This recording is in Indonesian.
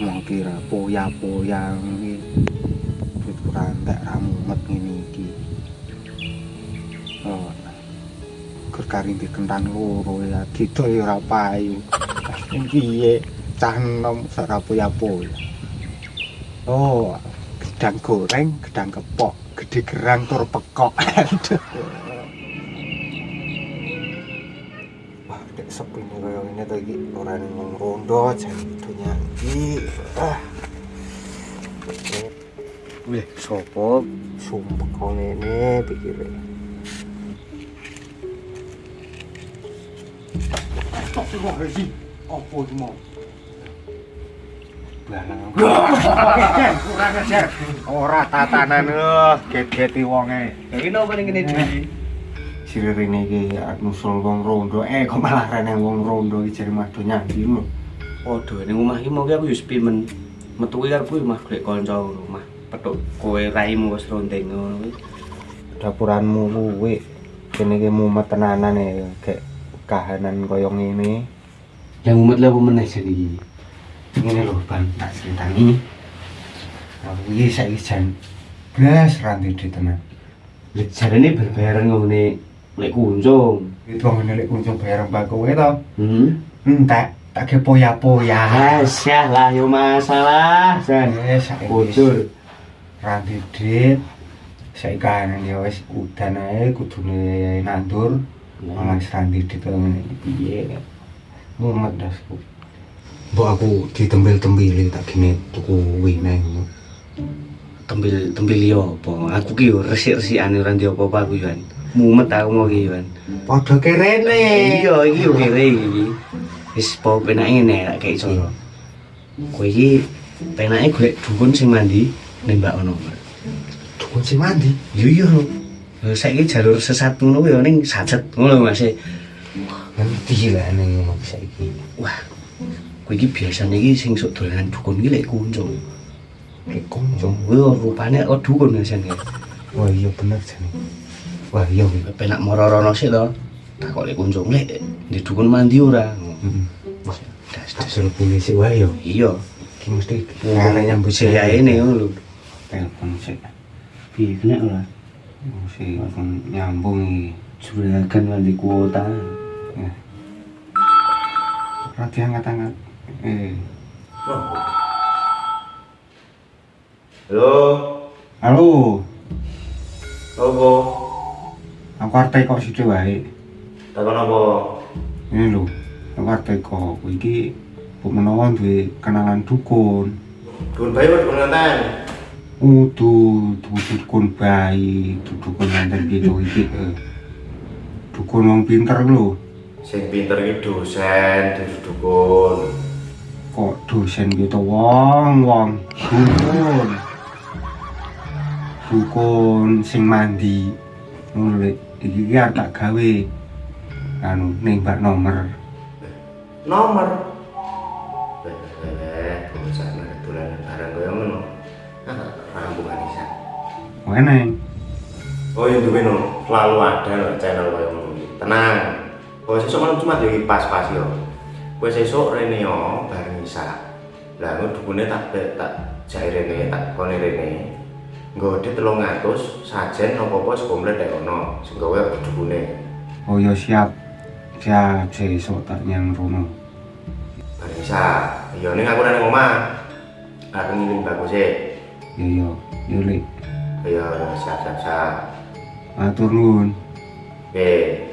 mau kira poya-poya iki duit ora entek ra mumet ngene iki. Oh gur karinti kentang loro ya gitu ya ora payu. Sing piye cah enom ora poya-poya oh gedang goreng gedang kepok gede gerang tur pekok. Aduh iki ora ning wong rondo jan dunya iki ah Wih, sopo sumpah kau ini pikirnya Balang kurang ajar ora tatanan lho get-geti wonge Ini apa nih gini Dwi? Sirir ini ki nusul wong rondo. Eh kok malah rene wong rondo iki jare madu nyandi lho Waduh, ini rumah ini mau aku yus pimen metu iki karepku mah golek kanca rumah. Petuk kowe raimu wis ronteng ngono kuwi. dapuranmu kuwi kene ki mumet tenanan ya kayak kahanan koyo ngene. Yang umat lah apa meneh jan iki? ngene lho ban tak critani aku iki saiki jan blas ranti di tenan. Jarane berbayaran ngene lek kunjung. itu ngene lek kunjung bayar mbak kowe to Hmm. entek tak ke poya-poya Asyah lah yo masalah. Jan. Eh, saiki Bocor. ranti dit saiki kahanan ya wis udan ae kudune nandur malah ranti dit kaya ngene iki piye mumet dasku Mbok aku ditembel-tembili tak gini tuku wineng Tembil tembil yo apa? Aku ki yo resik-resikane ora ndi apa-apa aku yo. Mumet aku mau ki yo. Wan. Padha kerene. Iya, iki yo kere iki. Wis po penake ngene lek kayak iso. Kowe iki penake golek dukun sing mandi nembak ono. Dukun sing mandi. Yo iya lho. Lah saiki jalur sesat ngono yo ning sacet ngono Mas. Ngerti lah ning ngono saiki. Wah. Kowe iki biasane iki sing sok dolanan dukun iki lek kunjung. Lek kunjung. Rupane kok dukun biasane. Wah iya bener jane. Wah iya kuwi. Penak mororono sik to. Tak kok lek kunjung lek di dukun mandi ora. Heeh. Wah, das Tak das. suruh polisi wae yo. Iya. Ki mesti Ngene nyambut saya ini ngono lho. telepon sik. Piye kena ora? Mesti nyambung iki. Juragan mandi kuota. Ya. Ora diangkat-angkat. Eh. Halo, arep kok sithik wae. Takon apa? Ini lho, aku arep kok kowe iki bu menawa duwe kenalan dukun. Dukun bayi dukun nganten? Udu, dukun bayi, dukun nanten gitu iki. eh. Dukun wong pinter lho. Sing pinter iki dosen, dukun. Kok dosen gitu wong, wong dukun. Dukun sing mandi. Ngono iki ki arep tak gawe. Anu nembak nomor. Nomor. Eh, bocah nek dolanan barang koyo ngono. Rampungan isa. Meneng. Oh, yang duwe no, selalu ada no channel koyo ngono. Tenang. Oh, sesuk kan cuma di pas-pas yo. Kowe sesuk rene yo bareng isa. Lah ngono dukune tak tak jai rene, tak kone rene. Nggo dit 300 sajen apa-apa sing komplit nek ono. Sing gawe dukune. Oh ya siap. Siap sesuk tak nyang rono. Bareng isa. Iya ning aku nang omah. Aku ngiling bagus e. Ya ya, ya lek. Iya, siap siap siap. Atur nuwun. Oke.